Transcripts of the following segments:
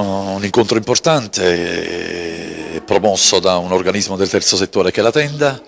un incontro importante promosso da un organismo del terzo settore che è la Tenda,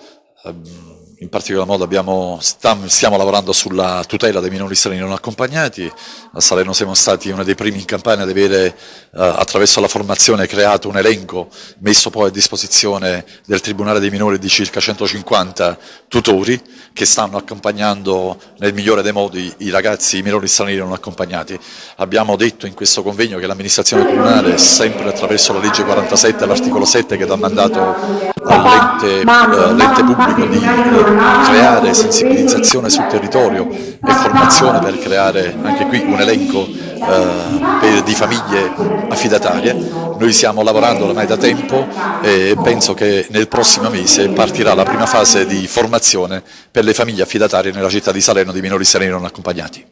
ehm, in particolar modo abbiamo, stiamo lavorando sulla tutela dei minori stranieri non accompagnati, a Salerno siamo stati uno dei primi in campagna ad avere eh, attraverso la formazione creato un elenco messo poi a disposizione del Tribunale dei minori di circa 150 tutori che stanno accompagnando nel migliore dei modi i ragazzi, i minori stranieri non accompagnati. Abbiamo detto in questo convegno che l'amministrazione comunale, sempre attraverso la legge 47 l'articolo 7 che dà mandato all'ente eh, pubblico di eh, creare sensibilizzazione sul territorio e formazione per creare anche qui un elenco eh, di famiglie affidatarie. Noi stiamo lavorando ormai da tempo e penso che nel prossimo mese partirà la prima fase di formazione per le famiglie affidatarie nella città di Salerno di minori stranieri non accompagnati.